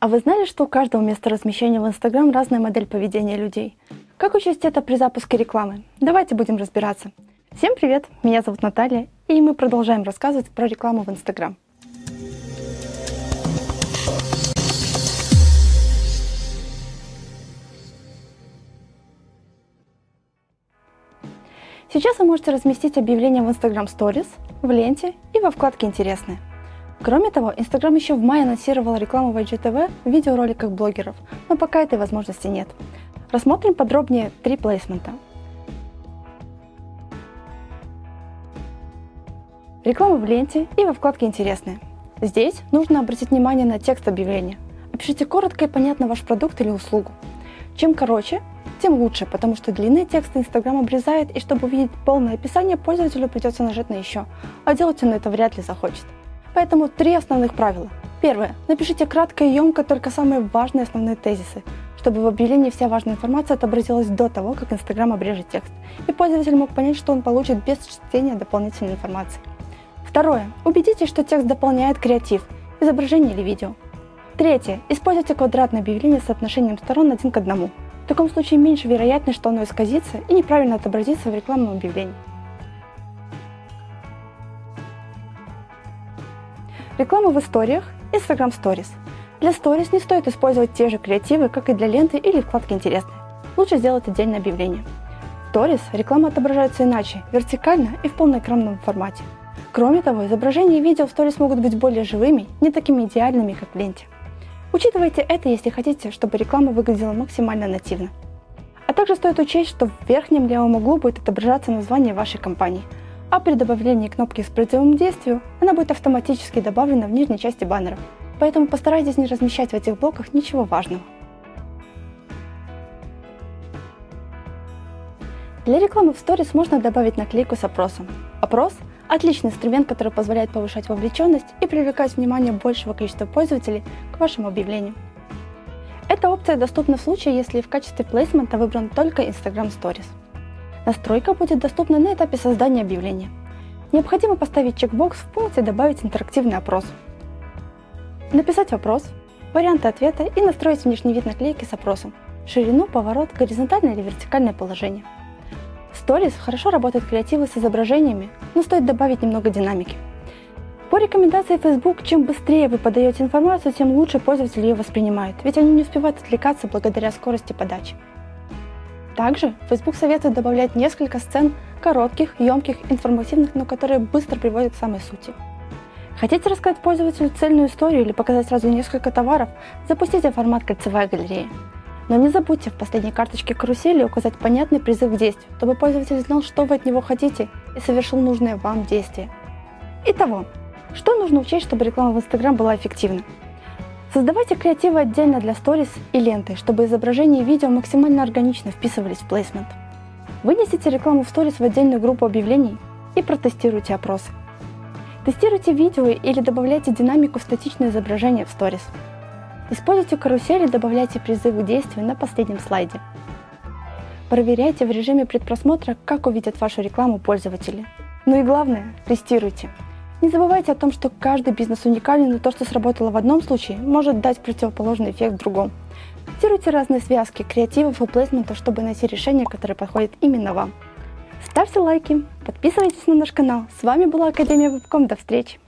А вы знали, что у каждого места размещения в Instagram разная модель поведения людей? Как учесть это при запуске рекламы? Давайте будем разбираться. Всем привет, меня зовут Наталья, и мы продолжаем рассказывать про рекламу в Instagram. Сейчас вы можете разместить объявление в Instagram Stories, в ленте и во вкладке «Интересные». Кроме того, Instagram еще в мае анонсировал рекламу в IGTV в видеороликах блогеров, но пока этой возможности нет. Рассмотрим подробнее три плейсмента. Реклама в ленте и во вкладке «Интересные». Здесь нужно обратить внимание на текст объявления. Опишите коротко и понятно ваш продукт или услугу. Чем короче, тем лучше, потому что длинные тексты Instagram обрезает, и чтобы увидеть полное описание, пользователю придется нажать на «Еще», а делать он это вряд ли захочет. Поэтому три основных правила. Первое. Напишите кратко и емко только самые важные основные тезисы, чтобы в объявлении вся важная информация отобразилась до того, как Instagram обрежет текст, и пользователь мог понять, что он получит без чтения дополнительной информации. Второе. Убедитесь, что текст дополняет креатив, изображение или видео. Третье. Используйте квадратное объявление с соотношением сторон один к одному. В таком случае меньше вероятность, что оно исказится и неправильно отобразится в рекламном объявлении. Реклама в историях, Instagram Stories. Для Stories не стоит использовать те же креативы, как и для ленты или вкладки «Интересные». Лучше сделать отдельное объявление. В Stories реклама отображается иначе, вертикально и в полноэкранном формате. Кроме того, изображения и видео в Stories могут быть более живыми, не такими идеальными, как в ленте. Учитывайте это, если хотите, чтобы реклама выглядела максимально нативно. А также стоит учесть, что в верхнем левом углу будет отображаться название вашей компании – а при добавлении кнопки с призывом к действию она будет автоматически добавлена в нижней части баннера. Поэтому постарайтесь не размещать в этих блоках ничего важного. Для рекламы в сторис можно добавить наклейку с опросом. Опрос – отличный инструмент, который позволяет повышать вовлеченность и привлекать внимание большего количества пользователей к вашему объявлению. Эта опция доступна в случае, если в качестве плейсмента выбран только Instagram Stories. Настройка будет доступна на этапе создания объявления. Необходимо поставить чекбокс в пункте «Добавить интерактивный опрос». Написать вопрос, варианты ответа и настроить внешний вид наклейки с опросом, ширину, поворот, горизонтальное или вертикальное положение. В Stories хорошо работают креативы с изображениями, но стоит добавить немного динамики. По рекомендации Facebook, чем быстрее вы подаете информацию, тем лучше пользователи ее воспринимают, ведь они не успевают отвлекаться благодаря скорости подачи. Также Facebook советует добавлять несколько сцен коротких, емких, информативных, но которые быстро приводят к самой сути. Хотите рассказать пользователю цельную историю или показать сразу несколько товаров, запустите формат кольцевая галерея. Но не забудьте в последней карточке карусели указать понятный призыв к действию, чтобы пользователь знал, что вы от него хотите и совершил нужное вам действие. Итого, что нужно учесть, чтобы реклама в Instagram была эффективна? Создавайте креативы отдельно для сторис и ленты, чтобы изображения и видео максимально органично вписывались в плейсмент. Вынесите рекламу в сторис в отдельную группу объявлений и протестируйте опросы. Тестируйте видео или добавляйте динамику в статичное изображение в сторис. Используйте карусели и добавляйте призывы к действию на последнем слайде. Проверяйте в режиме предпросмотра, как увидят вашу рекламу пользователи. Ну и главное, тестируйте. Не забывайте о том, что каждый бизнес уникален, и то, что сработало в одном случае, может дать противоположный эффект в другом. Тестируйте разные связки, креативов и плейсментов, чтобы найти решение, которое подходит именно вам. Ставьте лайки, подписывайтесь на наш канал. С вами была Академия Вебком. До встречи!